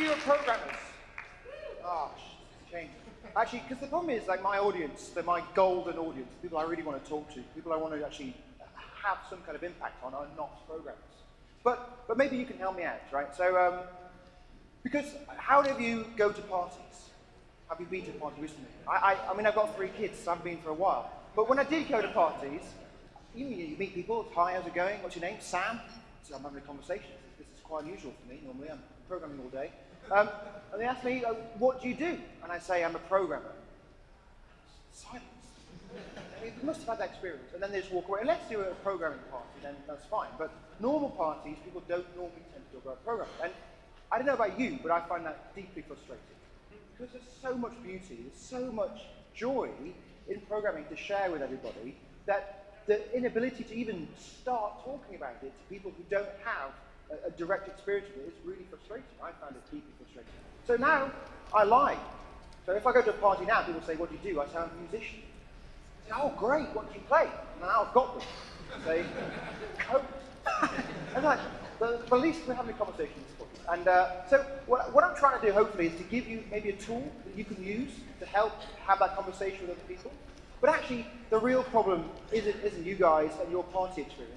of you are programmers? Oh, shame. Actually, because the problem is, like, my audience, they're my golden audience, people I really want to talk to, people I want to actually have some kind of impact on are not programmers. But, but maybe you can help me out, right? So, um, because how do you go to parties? Have you been to a party recently? I, I, I mean, I've got three kids, so I haven't been for a while. But when I did go to parties, you, you meet people, hi, how's it going? What's your name? Sam? So I'm having a conversation. This is quite unusual for me. Normally I'm programming all day. Um, and they ask me, uh, what do you do? And I say, I'm a programmer. Silence. I mean, they must have had that experience. And then they just walk away. And let's do a programming party, then that's fine. But normal parties, people don't normally tend to talk about programming. And I don't know about you, but I find that deeply frustrating. Because there's so much beauty, there's so much joy in programming to share with everybody that the inability to even start talking about it to people who don't have a, direct experience with it is really frustrating. I found it deeply frustrating. So now I lie. So if I go to a party now, people say, what do you do? I say, I'm a musician. Say, oh, great, what do you play? Now I've got them. I say, code. and like, the, the least we're having a conversation is fun. And uh, so what, what I'm trying to do, hopefully, is to give you maybe a tool that you can use to help have that conversation with other people. But actually, the real problem isn't, isn't you guys and your party experience.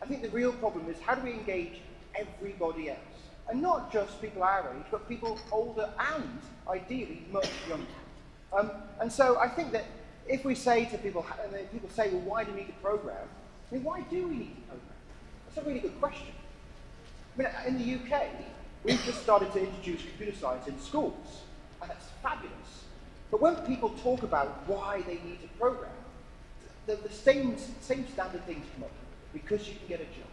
I think the real problem is how do we engage everybody else? And not just people our age, but people older and ideally much younger. Um, and so I think that if we say to people, and people say, well, why do we need a program? I mean, why do we need to program? That's a really good question. I mean, in the UK, we've just started to introduce computer science in schools, and that's fabulous. But when people talk about why they need a program, the, the same, same standard things come up. Because you can get a job.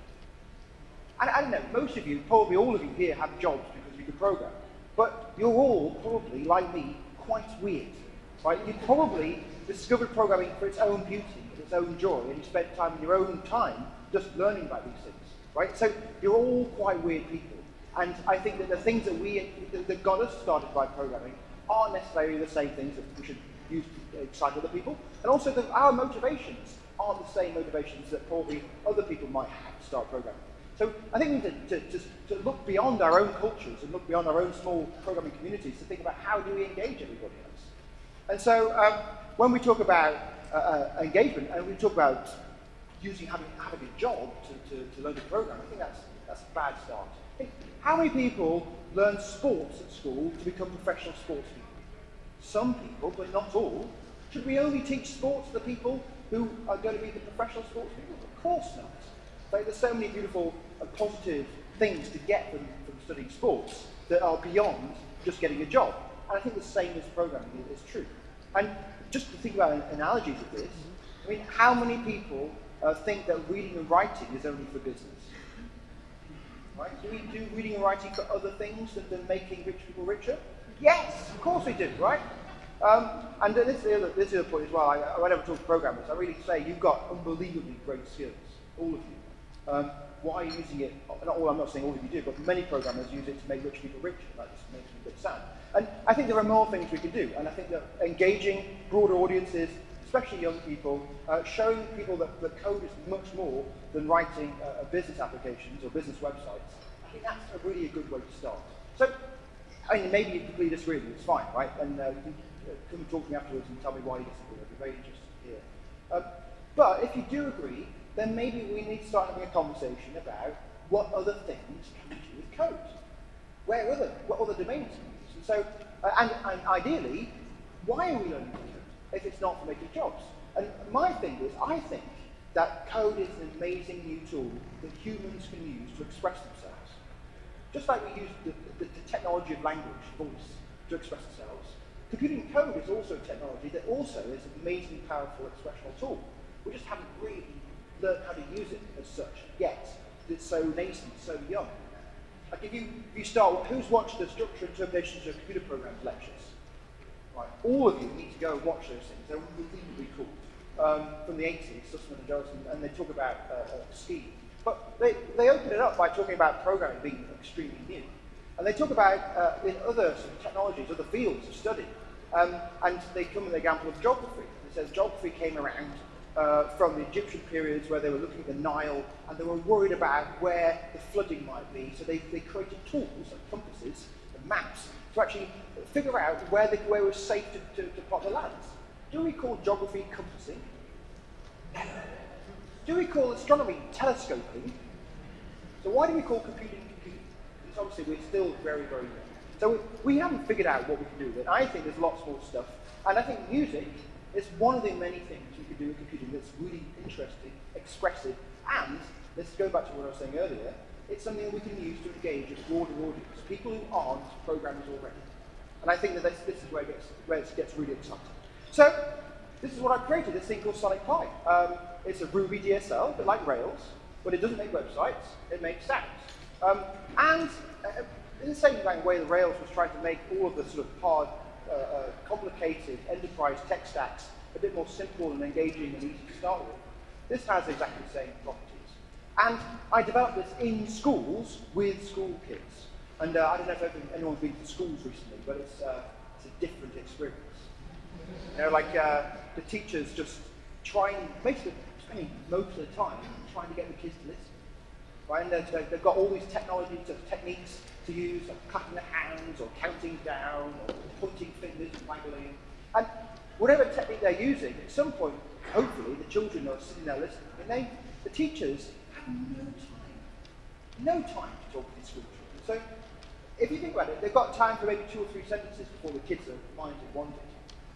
And I don't know, most of you, probably all of you here have jobs because you can program. But you're all probably, like me, quite weird. Right? You probably discovered programming for its own beauty, its own joy, and you spent time in your own time just learning about these things. Right? So you're all quite weird people. And I think that the things that we that got us started by programming aren't necessarily the same things that we should use to excite other people. And also that our motivations aren't the same motivations that probably other people might have to start programming. So I think we need to, to, to, look beyond our own cultures and look beyond our own small programming communities to think about how do we engage everybody else. And so um, when we talk about uh, uh, engagement and we talk about using having, having a job to, to, to learn to program, I think that's, that's a bad start. How many people learn sports at school to become professional sports people? Some people, but not all. Should we only teach sports to the people who are going to be the professional sports people? Of course not. Like, there's so many beautiful positive things to get from, from studying sports that are beyond just getting a job. And I think the same as programming is, true. And just to think about analogies of this, I mean, how many people uh, think that reading and writing is only for business? Right? Do we do reading and writing for other things than, making rich people richer? Yes, of course we do, right? Um, and this is, the other, this is the point as well. I, I whenever talk to programmers, I really say you've got unbelievably great skills, all of you. Um, why are you using it? Not all, I'm not saying all of you do, but many programmers use it to make rich people richer. That just makes me a bit sad. And I think there are more things we can do. And I think that engaging broader audiences, especially young people, uh, showing people that, that code is much more than writing uh, business applications or business websites, I think that's a really a good way to start. So I mean, maybe you completely disagree with me, it's fine, right? And uh, you can uh, come and talk to me afterwards and tell me why you disagree. I'd be very interested to hear. Um, but if you do agree, then maybe we need to start having a conversation about what other things can we do with code. Where other, what other domains can we use? And so, uh, and, and ideally, why are we learning code if it's not for making jobs? And my thing is, I think that code is an amazing new tool that humans can use to express themselves. Just like we use the, the, the technology of language, voice, to express ourselves, computing code is also a technology that also is an amazingly powerful expressional tool. We just haven't really learned how to use it as such yet. It's so nascent, so young. Like if you, if you start, who's watched the structure interpretations of computer programs lectures? Right, all of you need to go and watch those things. They're unbelievably cool. Um, from the 80s, Sussman and Jellison, and they talk about uh, uh. But they, they open it up by talking about programming being extremely new. And they talk about uh, in other sort of technologies, other fields of study. Um, and they come with the example of geography. It says geography came around uh, from the Egyptian periods where they were looking at the Nile and they were worried about where the flooding might be. So they, they created tools like compasses and maps to actually figure out where, the, where it was safe to, to, to plot the lands. Do we call geography compassing? Do we call astronomy telescoping? So why do we call computing computing? Obviously we're still very, very young. So we haven't figured out what we can do with it. I think there's lots more stuff. And I think music is one of the many things can do with computing that's really interesting, expressive, and let's go back to what I was saying earlier, it's something we can use to engage a broader audience, people who aren't programmers already. And I think that this, this is where it, gets, where it gets really exciting. So this is what I created, this thing called Sonic Pi. Um, it's a Ruby DSL, a bit like Rails, but it doesn't make websites, it makes sounds. Um, and uh, in the same way that Rails was trying to make all of the sort of hard, uh, uh, complicated enterprise tech stacks a bit more simple and engaging and easy to start with, this has exactly the same properties. And I developed this in schools with school kids. And uh, I don't know if anyone's been to schools recently, but it's, uh, it's a different experience. You know, like uh, the teachers just trying, basically spending most of the time trying to get the kids to listen. Right? And they've, they've got all these technologies, techniques to use, like clapping the hands, or counting down, or pointing fingers and waggling. And whatever technique they're using, at some point, hopefully, the children are sitting there listening, and they, the teachers have no time, no time to talk to these school children. So if you think about it, they've got time for maybe two or three sentences before the kids are minded wanted.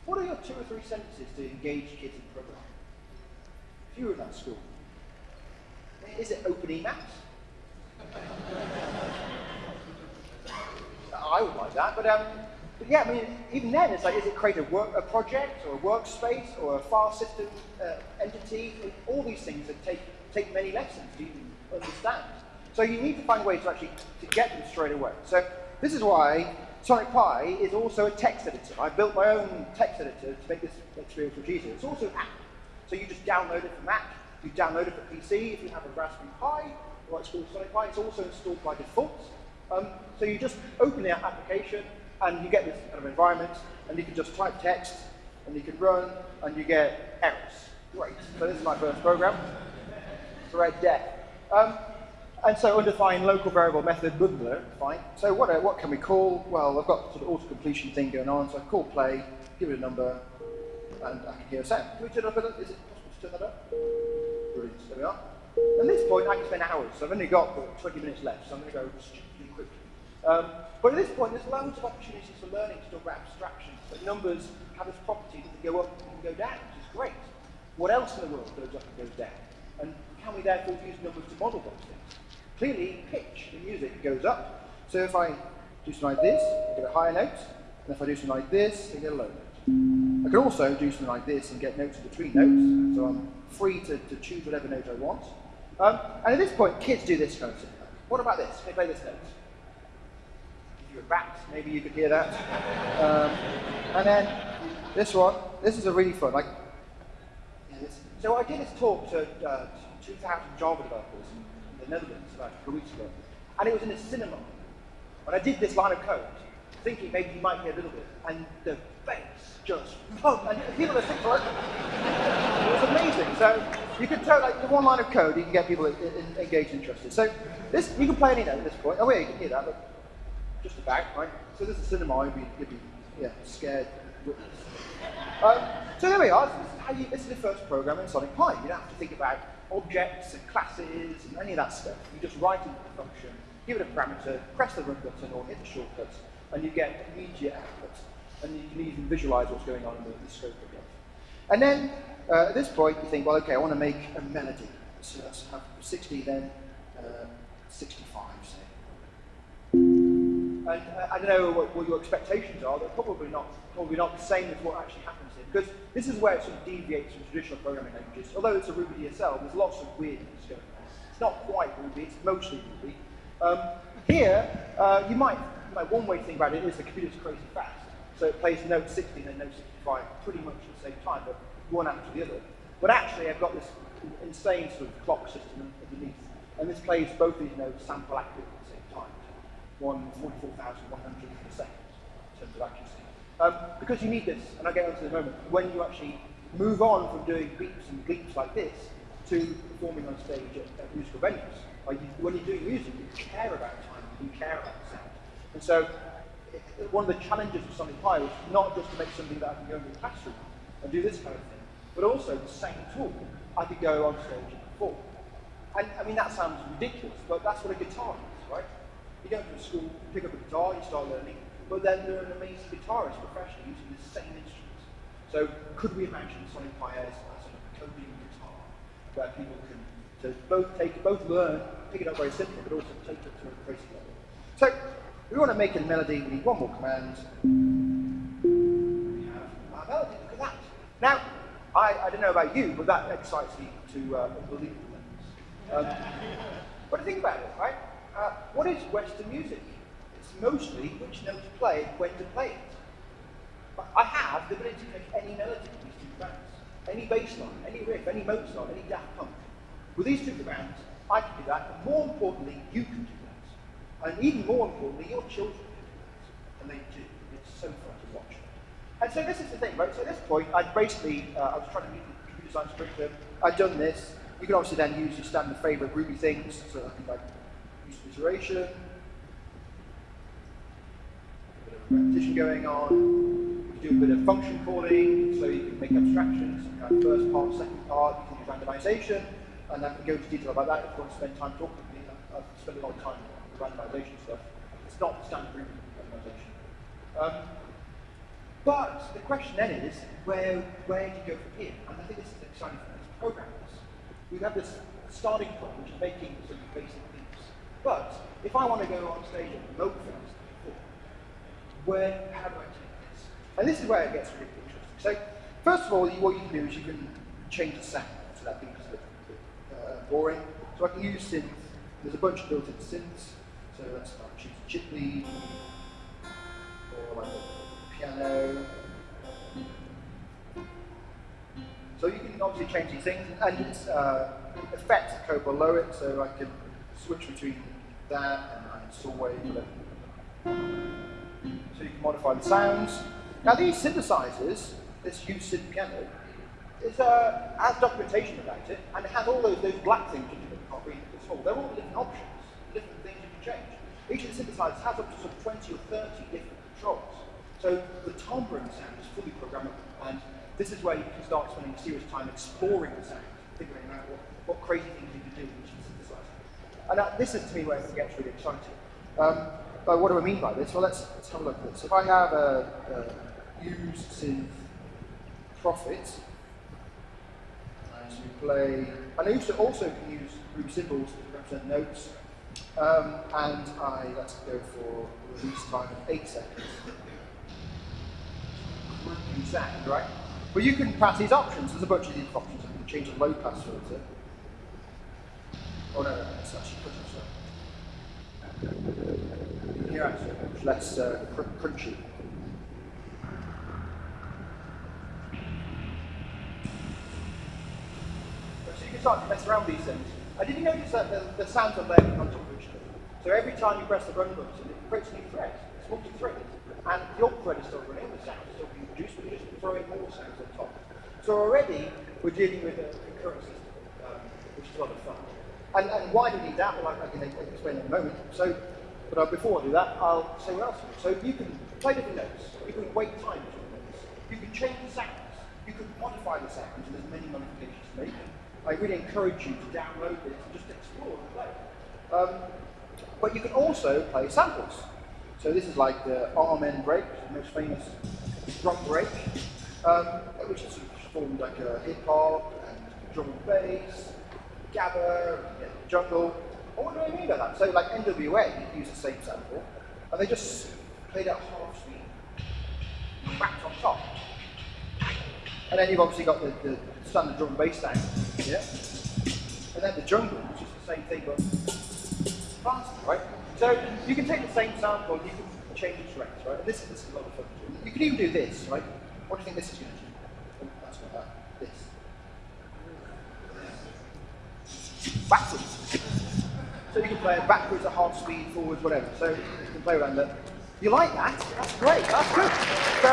What are your two or three sentences to engage kids in programming? If you were in that school, is it open maps? I would like that, but, um, but yeah, I mean, even then, it's like, is it create a, work, a project or a workspace or a file system uh, entity? All these things that take, take many lessons to even understand. So you need to find ways to actually to get them straight away. So this is why Sonic Pi is also a text editor. I built my own text editor to make this experience much easier. It's also an app. So you just download it for Mac, you download it for PC if you have a Raspberry Pi, or it's called Sonic Pi. It's also installed by default. Um, so you just open the application and you get this kind of environment and you can just type text and you can run and you get errors. Great. So this is my first program. Thread death. Um, and so undefined local variable method, blah, blah, fine. So what, uh, what can we call? Well, I've got sort of auto-completion thing going on, so I call play, give it a number, and I can hear a sound. Can we turn up, is it possible to turn that up? Brilliant, there we are. At this point, I can spend hours, so I've only got 20 minutes left, so I'm going to go. Um, but at this point, there's loads of opportunities for learning to talk about abstractions. So numbers have this property that they go up and go down, which is great. What else in the world goes up and goes down? And can we therefore use numbers to model those things? Clearly, pitch in music goes up. So if I do something like this, I get a higher note. And if I do something like this, I get a low note. I can also do something like this and get notes in between notes. So I'm free to, to choose whatever note I want. Um, and at this point, kids do this kind of thing. What about this? They play this note? A rat, maybe you could hear that. Um, and then this one, this is a really fun. Like. So I did this talk to uh, 2,000 Java developers in the Netherlands about a weeks ago, and it was in a cinema. And I did this line of code, thinking maybe you might hear a little bit, and the bass just pumped, and people are sitting like, it was amazing. So you can tell, like, the one line of code, you can get people engaged and interested. So this, you can play any note at this point. Oh, yeah, you can hear that, just about, right? So this is cinema, you'd be, you'd be yeah, scared. Um, so there we are. This is, you, this is the first program in Sonic Pi. You don't have to think about objects and classes and any of that stuff. You just write into the function, give it a parameter, press the run button or hit the shortcuts, and you get immediate output. And you can even visualize what's going on in the, the scope of it. And then uh, at this point, you think, well, okay, I want to make a melody. So let's have 60, then uh, 65, say. And uh, I don't know what, what, your expectations are. They're probably not, probably not the same as what actually happens here. Because this is where it sort of deviates from traditional programming languages. Although it's a Ruby DSL, there's lots of weirdness going on. It's not quite Ruby, it's mostly Ruby. Um, here, uh, you might, you one way to think about it is the computer's crazy fast. So it plays note 60 and note 65 pretty much at the same time, but one after the other. But actually, I've got this insane sort of clock system underneath. And this plays both these notes sample active 144,100 per second in terms of accuracy. Um, because you need this, and I'll get onto this in a moment, when you actually move on from doing beeps and bleeps like this to performing on stage at, at musical venues. Like you, when you're doing music, you care about time, you care about sound. And so one of the challenges of Sonic Pi was not just to make something that I can go into the classroom and do this kind of thing, but also the same tool I could go on stage and perform. And I mean, that sounds ridiculous, but that's what a guitar is, right? You go to school, pick up a guitar, you start learning, but then there are an amazing guitarist professionally using the same instruments. So could we imagine Sonic Pi as a coding guitar, where people can to both take, both learn, pick it up very simply, but also take it to a crazy level. So we want to make a melody, we need one more command. We have our melody, look at that. Now, I, I don't know about you, but that excites me to uh, unbelievable levels. Um, but think about it, right? Uh, what is Western music? It's mostly which note to play, when to play it. But I have the ability to make any melody with these two commands. Any bass line, any riff, any Mozart, any Daft Punk. With these two commands, I can do that, and more importantly, you can do that. And even more importantly, your children can do that. And they do. It's so fun to watch. And so this is the thing, right? So at this point, I'd basically, uh, I was trying to meet the computer science curriculum. I'd done this. You can obviously then use your standard favorite Ruby things, so I can like iteration, a bit of repetition going on. You do a bit of function calling, so you can make abstractions, first part, second part, you can use randomization, and I can go into detail about that if you want to spend time talking to me. I've spent a lot of time with randomization stuff. It's not the standard Ruby randomization. Um, but the question then is, where, where do you go from here? And I think this is exciting for these programmers. We have this starting point, which is making some basic. But if I want to go on stage and promote things, where, how do I take this? And this is where it gets really interesting. So, first of all, what you can do is you can change the sound. So that becomes a bit, uh, boring. So I can use synth. There's a bunch of built-in synths. So let's start choose chip lead, or like a piano. So you can obviously change these things, and it's uh, effects code below it, so I can switch between that and wave, whatever. So you can modify the sounds. Now these synthesizers, this use synth piano, is, uh, has documentation about it, and it has all those, those black things you can't read at all. They're all different options, different things you can change. Each of the synthesizers has up to sort of 20 or 30 different controls. So the timbre sound is fully programmable, and this is where you can start spending serious time exploring the sound, figuring out what, what crazy things you can do. And uh, this is to me where it gets really exciting. Um, but what do I mean by this? Well, let's, let's have a look at this. If I have a, a use synth prophet, and you play, and I also, also can use Ruby symbols to represent notes, um, and I, let's go for release time of 8 seconds. Sound, right? Well, you can pass these options. There's a bunch of these options. You can change the low pass filter. Oh no, it's actually it Here much less uh, cr crunchy. So you can start to mess around these things. And did you notice that the, the sounds are layering on top of each other? So every time you press the run button, it creates a new thread. It's multi-threaded. And the old thread is still running, the sound is still being produced, but you're just throwing more sounds on top. So already, we're dealing with a concurrent system, um, which is a lot of fun. And, and why do we need that? Well, I, I can explain in a moment. So, but uh, before I do that, I'll say what else. So you can play different notes. You can wait time between notes. You can change the sounds. You can modify the sounds, and there's many modifications to make. I really encourage you to download this and just explore and play. Um, but you can also play samples. So this is like the Amen break, the most famous drum break, um, which is formed like a hip hop and drum and bass, gabber, yeah, jungle. And what do I mean by that? So like NWA you use the same sample, and they just played at half speed, whacked on top. And then you've obviously got the, the standard drum and bass sound, yeah? And then the jungle, which is the same thing but faster, right? So you can take the same sample, and you can change its ranks, right? And this, this is a lot of fun. You can even do this, right? What do you think this is going to do? Oh, that's not that. This. Backwards. So you can play it backwards at half speed, forwards, whatever. So you can play around that. You like that? That's great. That's good. So,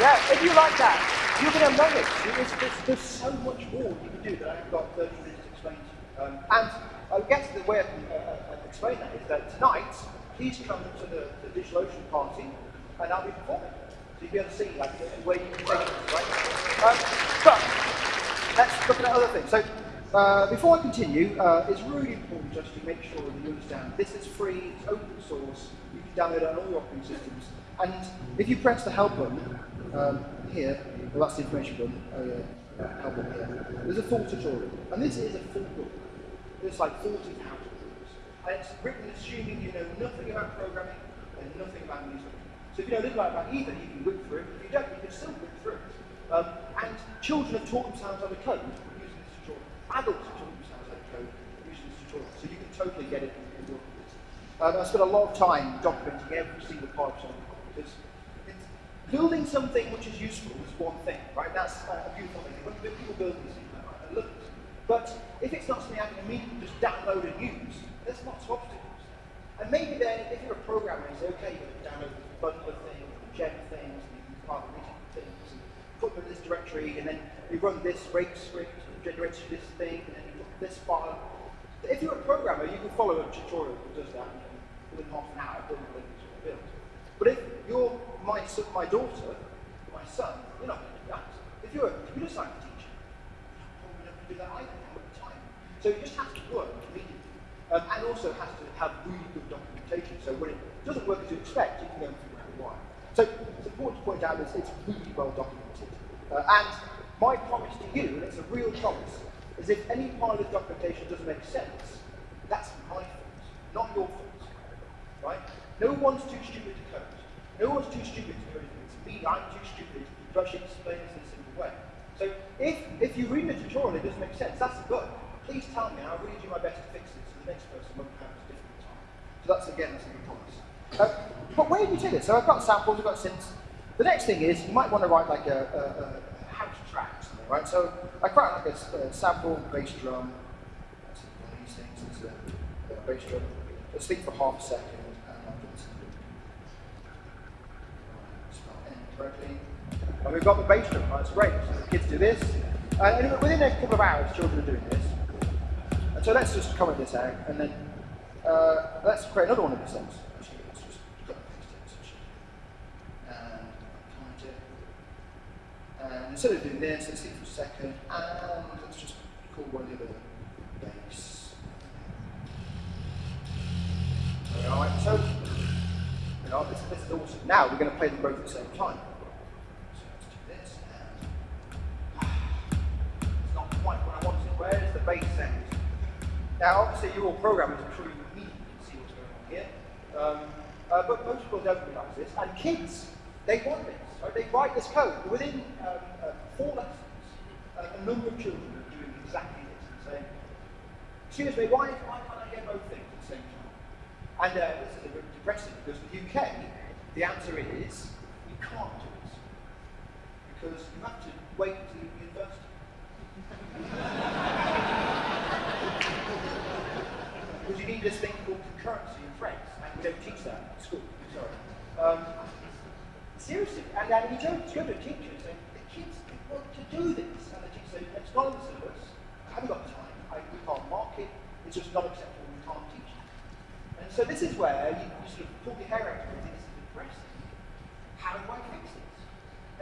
yeah, if you like that, you're going to love it. There's, there's, there's so much more you can do that I've got 30 minutes to explain to you. Um, and I guess the way I can uh, uh, explain that is that tonight, please come to the, the DigitalOcean party and I'll be performing. So you'll be able to see like where you can take it, right? Um, but let's look at other things. So uh, before I continue, uh, it's really important just to make sure that you understand this is free, it's open source, you can download it on all your operating systems. And if you press the help button um, here, well that's the information button, oh yeah, help button here, there's a full tutorial. And this is a full book. There's like 40,000 books. And it's written assuming you know nothing about programming and nothing about music. So if you know little about either, you can whip through it. If you don't, you can still whip through it. Um, and children have taught themselves how to code adults taught themselves how to code using this tutorial. So you can totally get it and work with it. Um, I spent a lot of time documenting every single part of something because building something which is useful is one thing, right? That's uh, a beautiful thing. When people build these. But if it's not something I can immediately just download and use, there's lots of obstacles. And maybe then, if you're a programmer, you say, okay, can download this bundler thing, gem things, and you can file things, and put them in this directory, and then you run this rake script, generates this thing, and this file. If you're a programmer, you can follow a tutorial that does that within half an hour, build a build. But if you're my, my daughter, my son, you're not going to do that. If you're a computer science teacher, you're not going to do that either. So it just has to work immediately. Um, and also has to have really good documentation, so when it doesn't work as you expect, you can go and why. So it's important to point out that it's really well documented. Uh, and my promise to you, and it's a real promise, is if any part of documentation doesn't make sense, that's my fault, not your fault. Right? No one's too stupid to code. No one's too stupid to code. It's me, I'm too stupid to actually explain this in a simple way. So if, if you read the tutorial and it doesn't make sense, that's bug. Please tell me, and I'll really do my best to fix it so the next person won't have a difficult time. So that's, again, that's a good promise. Uh, but where do you take it? So I've got samples, I've got synths. The next thing is, you might want to write like a, a, a right? So I quite like a, a sample bass drum. These things. It's a, a bass drum. Let's think for half a second. And we've got the bass drum, that's great. So the kids do this. And within a couple of hours, children are doing this. And so let's just comment this out, and then uh, let's create another one of these things. And instead of doing this, let's see for a second, and let's just call one of the base. Alright, so you know, this, this is awesome. Now we're going to play them both at the same time. So let's do this. It's not quite what I wanted. Where's the bass sound? Now, obviously, you're all programmers, I'm sure you immediately see what's going on here. Um, uh, but most people don't realize this, and kids, they want this. Right? They write this code. Within um, uh, four lessons, uh, a number of children are doing exactly this and saying, excuse me, why, why can't I get both things at the same time? And uh, this is a bit depressing because in the UK, the answer is you can't do this. Because you have to wait until you university. because you need this thing called concurrency in threads, and we don't teach that at school. Sorry. Um, seriously. And go, you go to a teacher and say, the kids want to do this. And the teacher says, it's not in the syllabus. I haven't got time. I, we can't mark it. It's just not acceptable. We can't teach it. And so this is where you, you sort of pull your hair out and think, this is depressing. How do I fix this?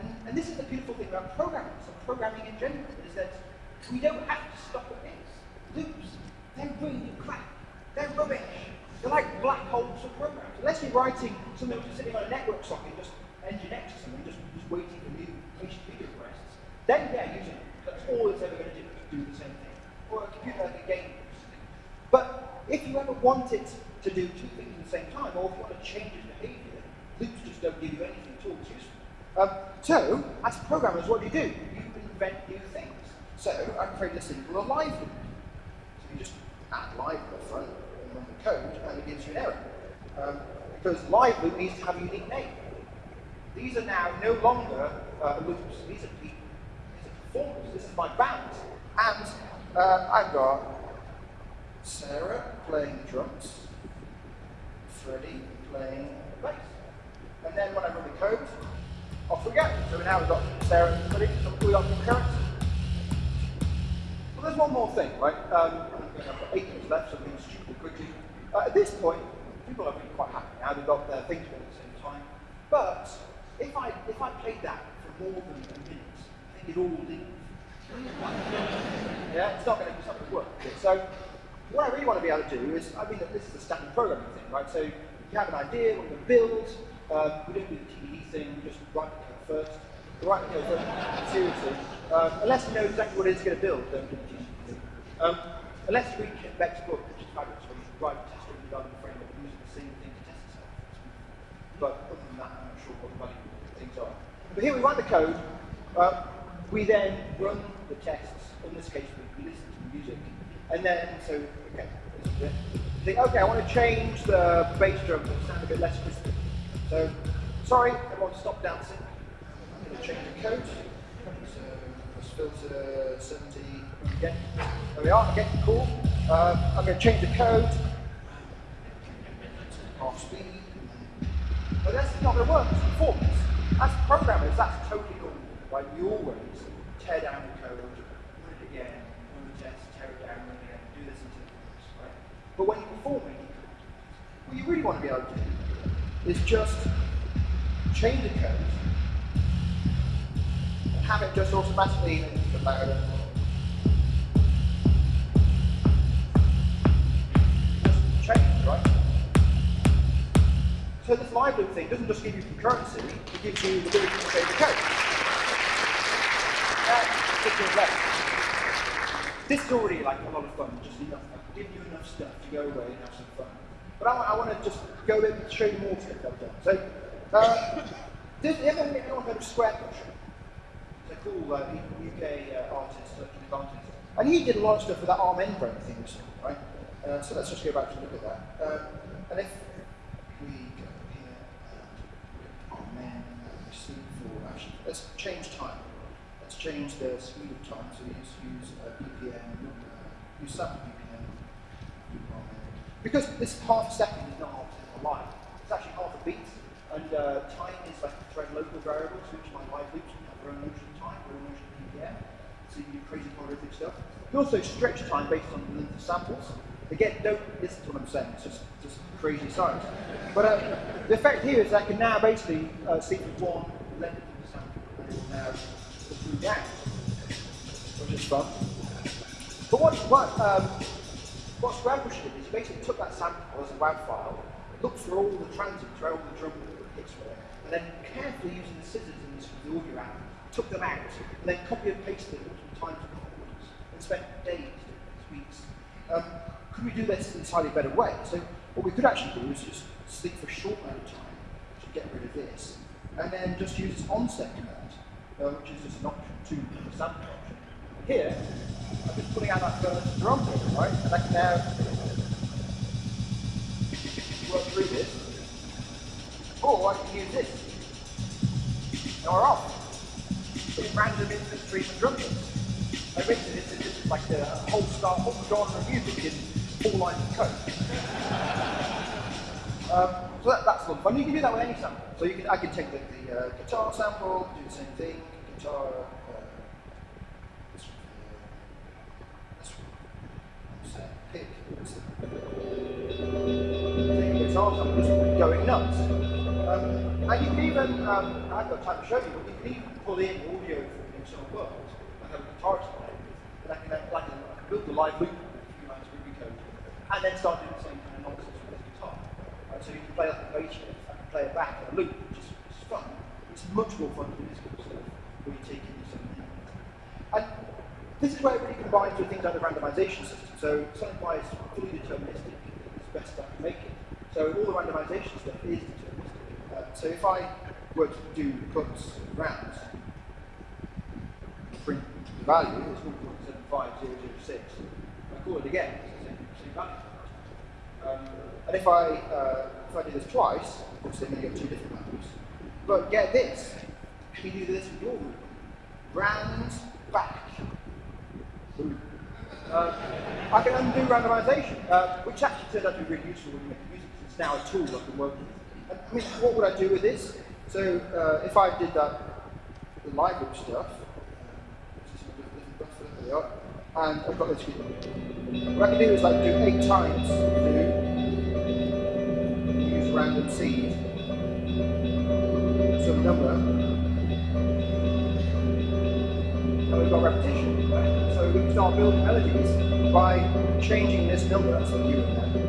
And, and this is the beautiful thing about programming, so programming in general, is that we don't have to stop at. Loops, they're really crap. They're rubbish. They're like black holes of programs. Unless you're writing something which is sitting on a network socket just Nginx or something, just, just waiting for new HTTP requests, then yeah, using it. That's all it's ever going to do, do the same thing. Or a computer like a game. But if you ever want it to do two things at the same time, or if you want to change its behavior, loops just don't give you anything at all that's useful. Um, so, as programmers, what do you do? You invent new things. So, I create this thing called a live loop. So you just add live at the front and run the code, and it gives you an error. Um, because live loop needs to have a unique name. These are now no longer uh, loops. These are. These are performers. This is my band. And uh, I've got Sarah playing drums, Freddie playing bass. And then when I run the code, off we go. So now we've got Sarah and Freddie, so we've got concurrency. Well, there's one more thing, right? Um, I've got eight minutes left, so I'm being stupid quickly. Uh, at this point, people have been quite happy now. They've got their things at the same time. But if I if I played that for more than a minute, I think it all leave. yeah, it's not going to it's not going to work. So what I really want to be able to do is, I mean, that this is a standard programming thing, right? So you have an idea, what you're going to build. Um, we don't do the TDD thing. We just write the code first. We write the code first. Seriously, um, unless you know exactly what it is going to build, don't do the TDD thing. Um, unless you read Beck's book, which is fabulous, where you write test driven development framework using the same thing to test itself. But other than that, I'm not sure what the value things are. But here we write the code. Uh, we then run the tests. In this case, we listen to music. And then, so, okay, think, okay, I want to change the bass drum to sound a bit less crispy. So, sorry, everyone stop dancing. I'm going to change the code. So, let's filter 70 again. There we are, again, cool. Um, I'm going to change the code. Half speed. But that's not going to work, it's performance. As programmers, that's totally cool. Right? You always tear down the code, run it again, run the test, tear it down, run it again, do this until it works. Right? But when you're performing, what you really want to be able to do is just change the code and have it just automatically louder. Just change, right? So this loop thing doesn't just give you concurrency, it gives you the ability to change the code. That's This is already like a lot of fun, just enough, I've given you enough stuff to go away and have some fun. But I, I want to just go in and show you more stuff I've done. So, uh, does anyone, anyone heard of Squarepusher? It's a cool uh, UK uh, artist, electronic artist. And he did a lot of stuff with that Amen thing recently, right? Uh, so let's just go back to look at that. Um, and if we go here and Amen, and we see actually, let's change time Let's change the speed of time. So use, use uh, BPM, uh, use sample BPM. Because this half a second is not half a live. It's actually half a beat. And uh, time is like thread local variables, which my live loops have their own notion of time, their own notion of BPM. So you do crazy polyrhythmic stuff. You also stretch time based on the length of samples. Again, don't listen to what I'm saying, it's just, just crazy science. But uh, the effect here is I can now basically uh, see one length down, which is fun. But what, what, um, what Squarepusher did is basically took that sample as a WAV file, looked through all the transients, where all the drum hits were, and then carefully using the scissors in the audio app, took them out, and then copy and pasted them multiple times afterwards, and spent days, weeks. Um, could we do this in a slightly better way? So what we could actually do is just sleep for a short amount of time to get rid of this, and then just use this onset command uh, which is just an option, two sample option. Here, I'm just pulling out that first drum right? And I can now work through this. Or I can use this. Now we're off. It's random stream of drum. And basically this is just like the whole start, whole genre of music in four lines of code. Um, so that, that's fun. You can do that with any sample. So you can, I can take the, the uh, guitar sample, do the same thing, guitar, uh, this one, pick, Take the guitar sample, going nuts. Um, and you can even, um, I haven't got time to show you, but you can even pull in audio from the external world and have a guitar play and I can, like, I can build the live loop with a few lines of code and then start doing the same kind of nonsense with the guitar. Right, so you can play a bass riff, I can play it back in a loop, which is, which is fun. It's much more fun than this kind of stuff when you take into something. And this is where it really combines with things like the randomization system. So something why it's fully deterministic is best I can make it. So all the randomization stuff is deterministic. Uh, so if I were to do cuts rounds, print the value is 1.75006. I call it again, it's the same value. Um, and if I, uh, if I do this twice, obviously I'm going to get two different values. But get this, can you do this with your room? Round, back, uh, I can undo randomization, uh, which actually turns out to be really useful when you make music, because it's now a tool I can work with. I mean, what would I do with this? So uh, if I did that, the loop stuff, and I've got this. What I can do is like do eight times, random seed, some number, and we've got repetition. So we can start building melodies by changing this number, so here and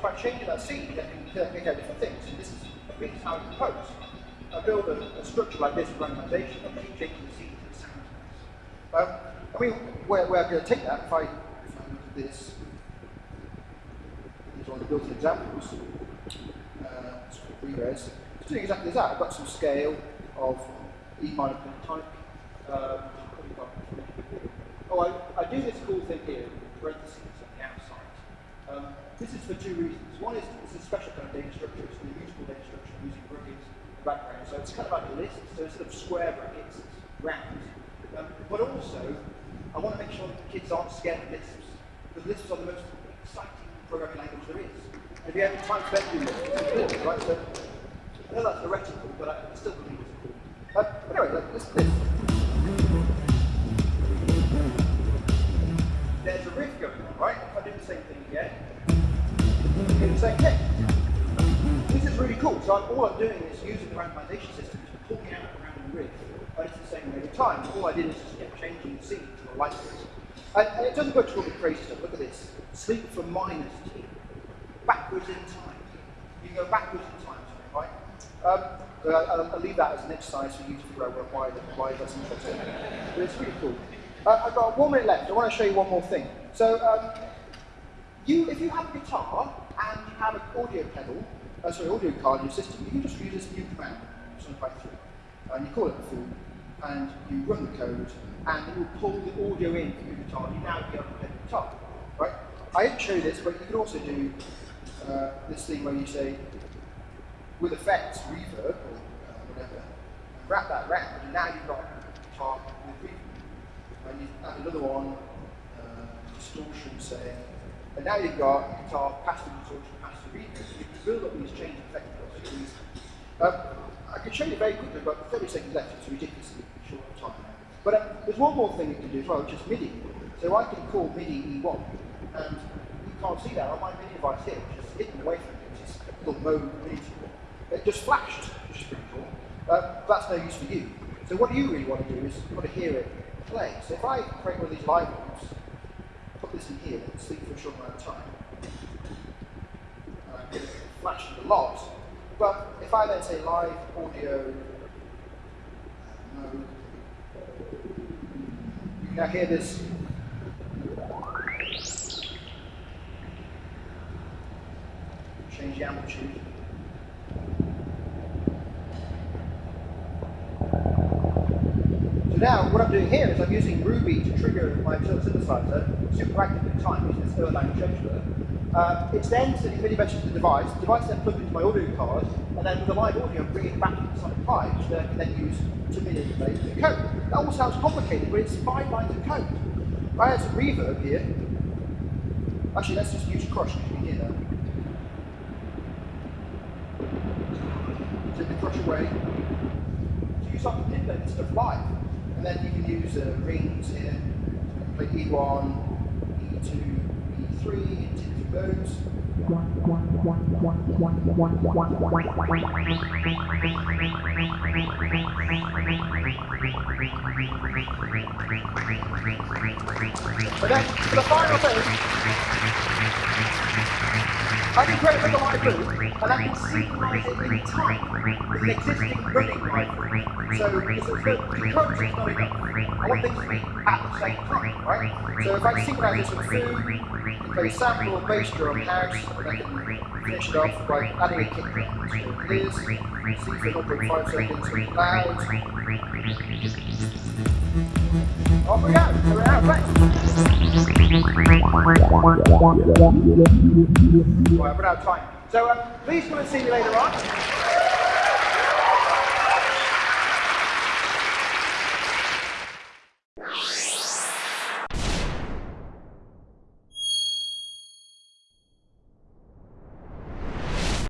just by changing that seed, I can make out different things. And this is, this is how I compose. I build a, a structure like this with randomization, I keep changing the seed to the sound. I mean, where, where I'm going to take that, if I, if I look at this, these are the built-in examples, uh. It's doing exactly that. I've got some scale of E minor type. Um, oh, I, I do this cool thing here, parentheses on the outside. Um, this is for two reasons. One is it's a special kind of data structure. It's a useful data structure using brackets background. So it's kind of like a list. So instead of square brackets, it's round. Um, but also, I want to make sure that the kids aren't scared of Lisps. Because Lisps are the most exciting programming language there is. If you have time spent doing Lisps, it's cool, right? So I know that's heretical, but I still believe it's cool. Uh, but anyway, listen to this. There's a riff going on, right? If I do the same thing again, you the same thing. This is really cool. So all I'm doing is using the randomization system to pull me out a random riff, but it's the same every time. All I did is just kept changing the seed to a light. And, and it doesn't go to all the crazy stuff. Look at this. Sleep for minus t. Backwards in time. You can go backwards in time, right? Um, so I'll, I'll leave that as an exercise for you to figure out why, why that's interesting. But it's really cool. Uh, I've got one minute left. I want to show you one more thing. So, um, you, if you have a guitar and you have an audio pedal, uh, sorry, audio card in your system, you can just use this new command, Sonic 3, and you call it fool, and you run the code, and it will pull the audio in from your guitar. You now be able to play the guitar, right? I didn't show this, but you could also do uh, this thing where you say, with effects, reverb, or uh, whatever, and wrap that around, and now you've got a guitar with reverb. And you add another one, uh, distortion, say, and now you've got guitar past the distortion, past reverb. You can build up these change effect possibilities. Um, I can show you very quickly, but 30 seconds left, it's ridiculously short time. But um, there's one more thing you can do as well, which is MIDI. So I can call MIDI E1, and you can't see that on my MIDI device here, which is hidden away from me, which is called mode MIDI. It just flashed, which is pretty cool. Uh, that's no use for you. So what you really want to do is you want to hear it play. So if I create one of these ones, put this in here, and sleep for a short amount of time, and I get it a lot, but if I then say live audio um, mode, you can now hear this. Change the amplitude. So now what I'm doing here is I'm using Ruby to trigger my synthesizer, super active in time using this Erlang scheduler. Uh, it's then sending MIDI messages to the device, the device then plugged into my audio card, and then with the live audio bring it back into Sonic Pi, which I can then use to MIDI the code. That all sounds complicated, but it's five lines of code. I add some reverb here, actually let's just use Crush, because you can hear that. Take the Crush away. So you to manipulate this stuff live. And then you can use uh, rings here, play E1, E2, E3, and tick through those. But then, for the final thing, I can create a bigger loop, and I can synchronize it in time with an existing running live. So, it's a, the, the approach is not. I want things to be at the same time, right? So if I synchronize this with food, play sample or bass drum, house, and I finish it off by adding a kick drum. So clears, C for 0.5 seconds, loud. Off we go, so we're out. Right, of time. So um, please come and see me later on.